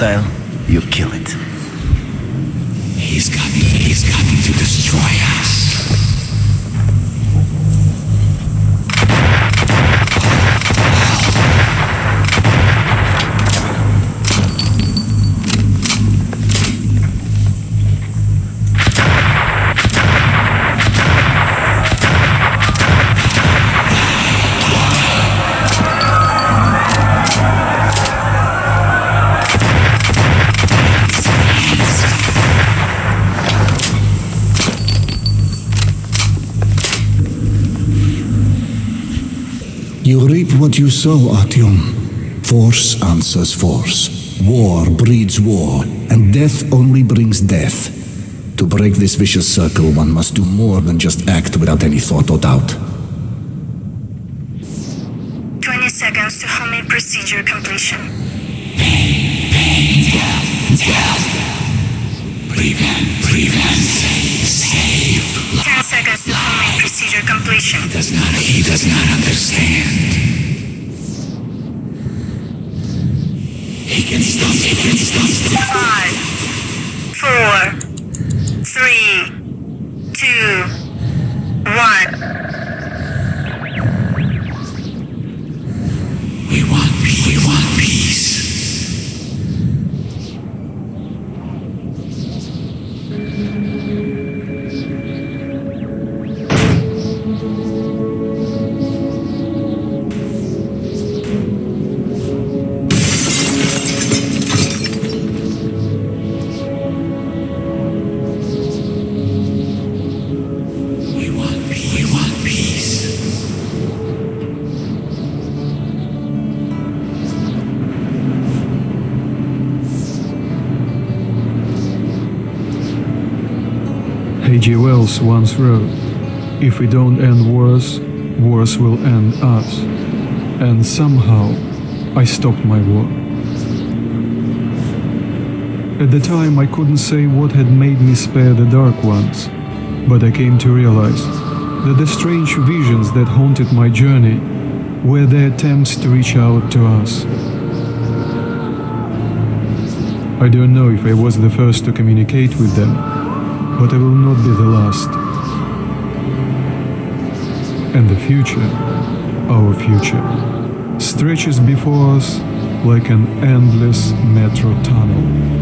hostile, you kill it. He's coming, he's coming to destroy us. Reap what you sow, Artyom. Force answers force. War breeds war, and death only brings death. To break this vicious circle, one must do more than just act without any thought or doubt. 20 seconds to homing procedure completion. Pain, pain, death, death. Prevent, prevent, save. 10 seconds to homing procedure completion. He Does not, he does not understand. He can stop, he can stop. Five, four, three, two, H.G. Wells once wrote, If we don't end wars, wars will end us. And somehow, I stopped my war. At the time, I couldn't say what had made me spare the Dark Ones, but I came to realize that the strange visions that haunted my journey were their attempts to reach out to us. I don't know if I was the first to communicate with them, but I will not be the last. And the future, our future, stretches before us like an endless metro tunnel.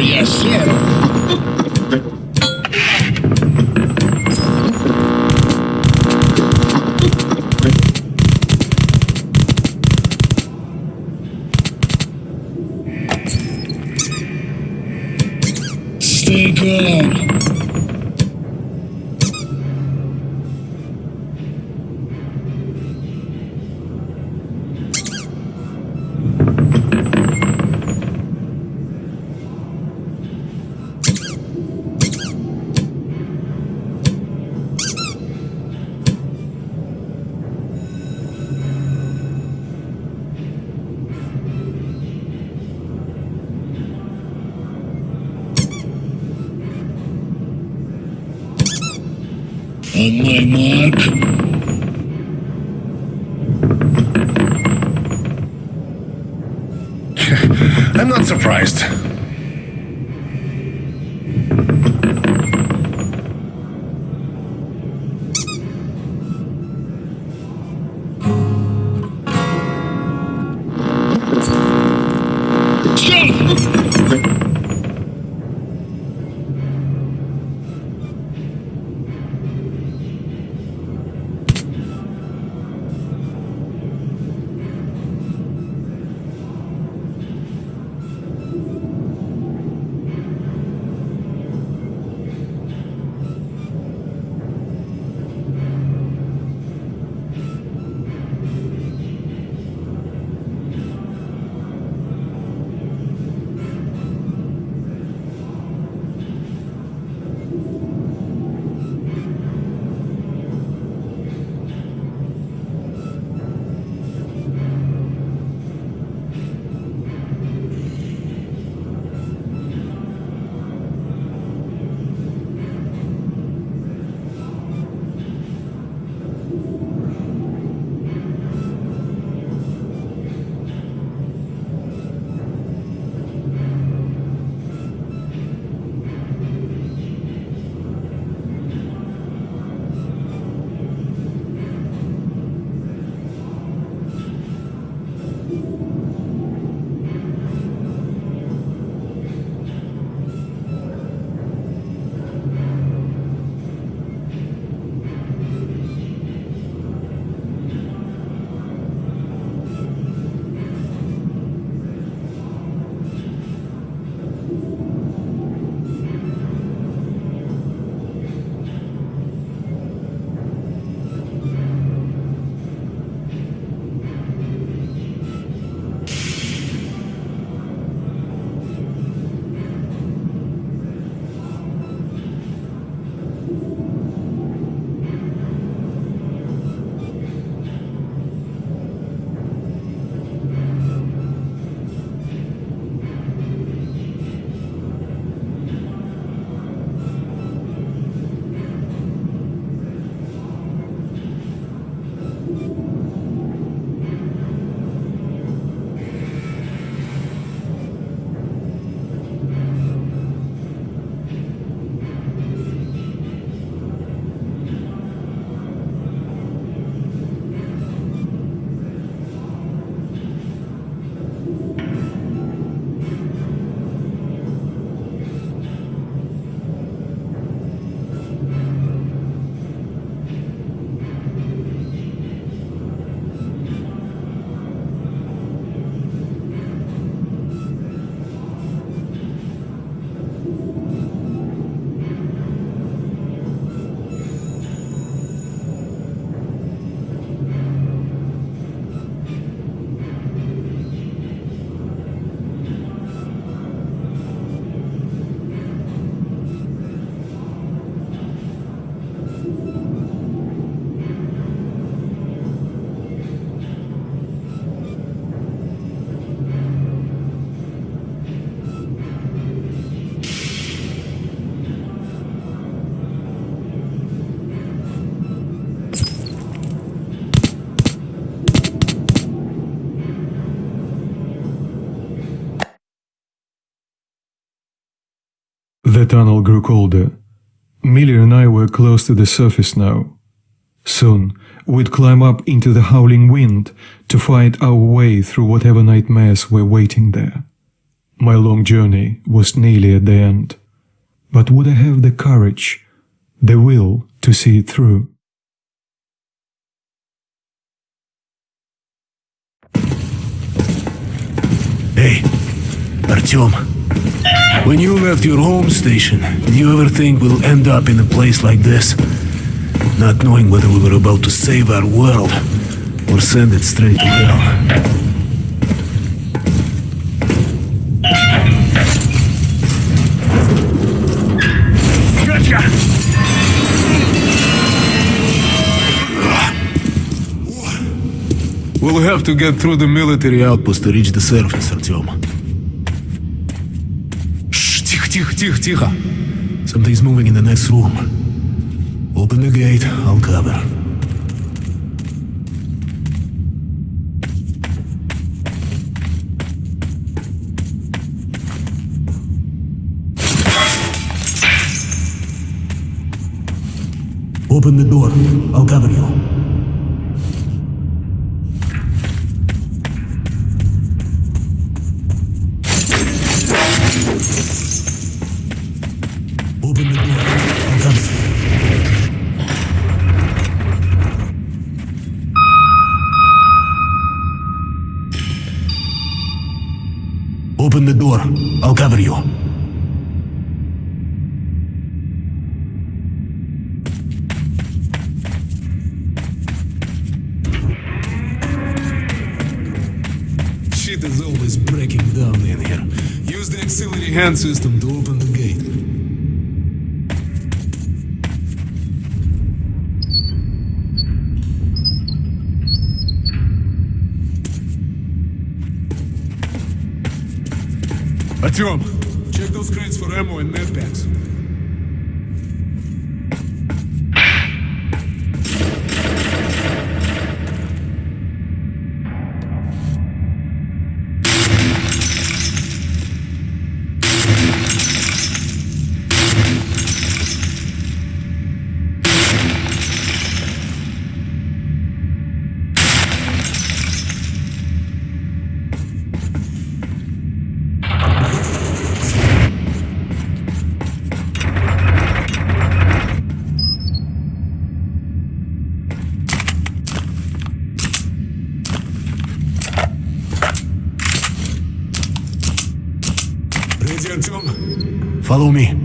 Yes, you. Stay calm. Tunnel grew colder. Miller and I were close to the surface now. Soon, we'd climb up into the howling wind to fight our way through whatever nightmares were waiting there. My long journey was nearly at the end. But would I have the courage, the will to see it through? Hey, Artyom. When you left your home station, did you ever think we'll end up in a place like this? Not knowing whether we were about to save our world or send it straight to hell. We'll have to get through the military outpost to reach the surface, Artyom. тихо, тихо, тихо, тихо. Something's moving in the next room. Open the gate, I'll cover. Open the door, I'll cover you. Door. I'll cover you. Shit is always breaking down in here. Use the auxiliary hand system to open Check those crates for ammo and med packs. Follow me.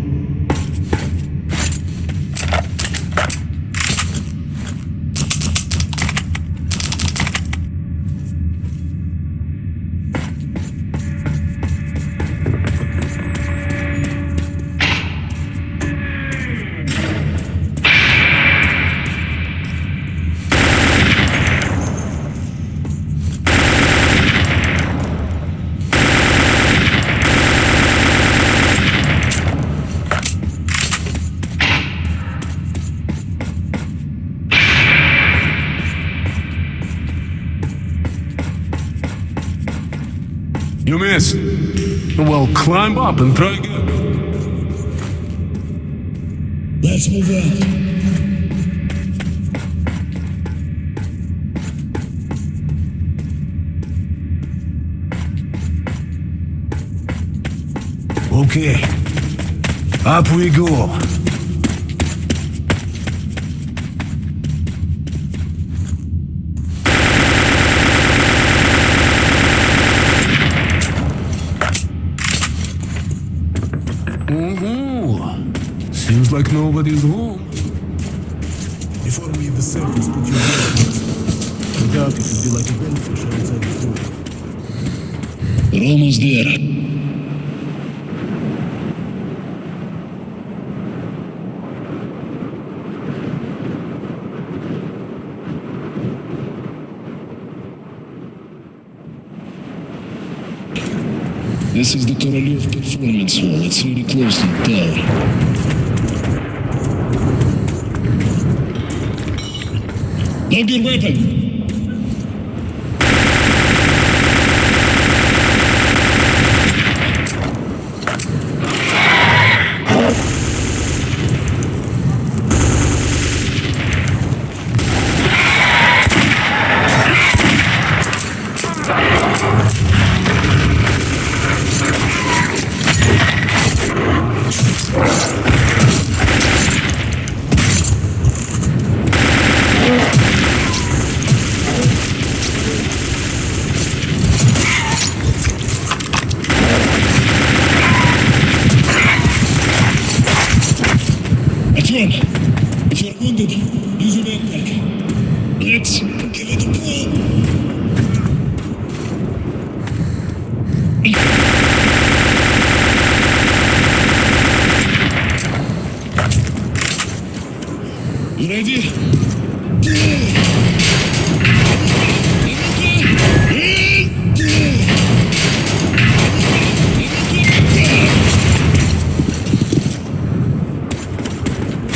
You missed. Well, climb up and try again. Let's move out. Okay. Up we go. Like nobody's home. Before we hit the surface, put your hands. No doubt it would be like a bellfish outside the door. We're almost there. This is the Korolev Performance Hall. It's really close to the tower. Hold your weapon! grande.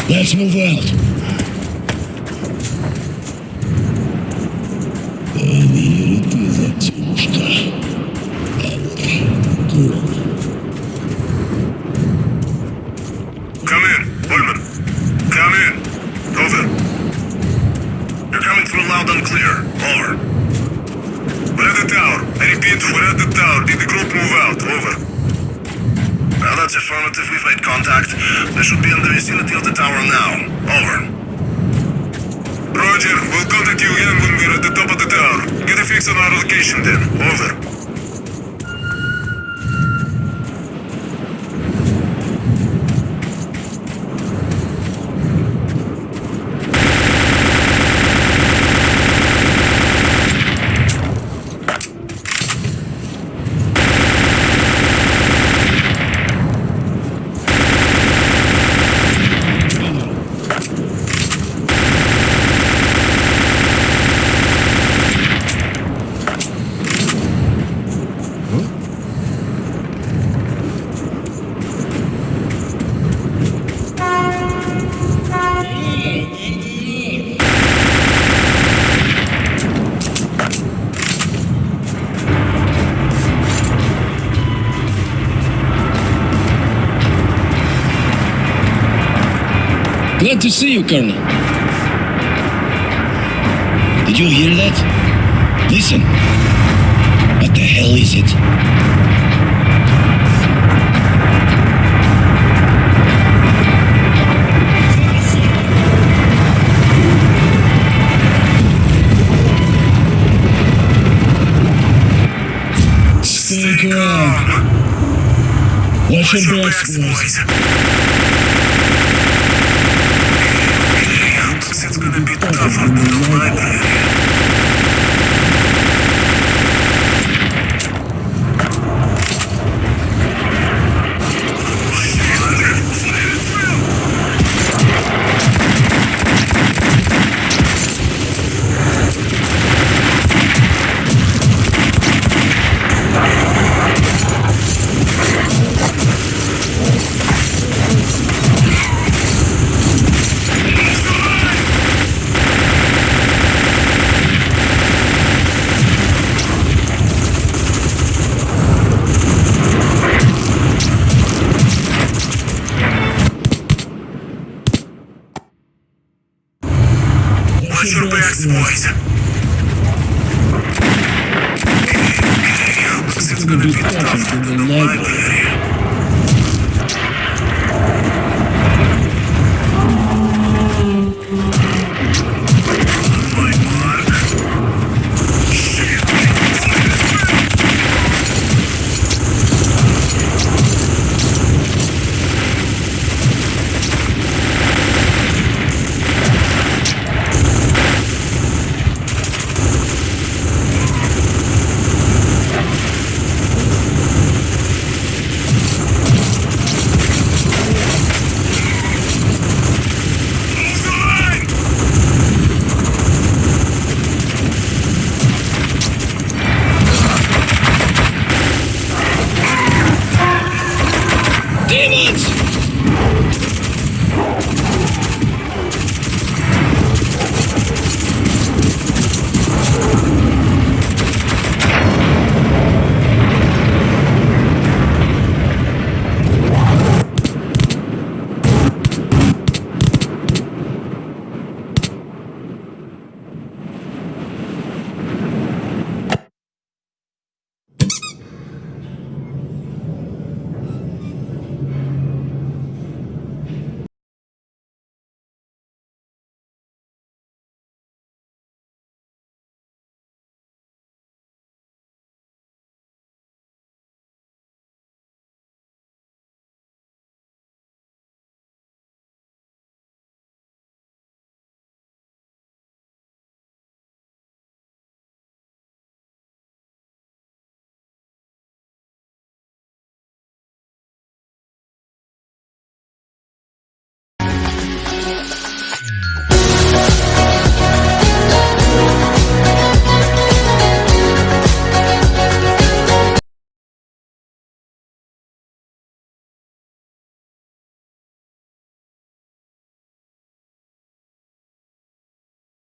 Let's move out. I repeat, we're at the tower. Did the group move out? Over. Well, that's affirmative. We've made contact. They should be in the vicinity of the tower now. Over. Roger, we'll contact you again when we're at the top of the tower. Get a fix on our location then. Over. To see you, Colonel. Did you hear that? Listen. What the hell is it? Stay calm. Watch your backs, boys. Thank you.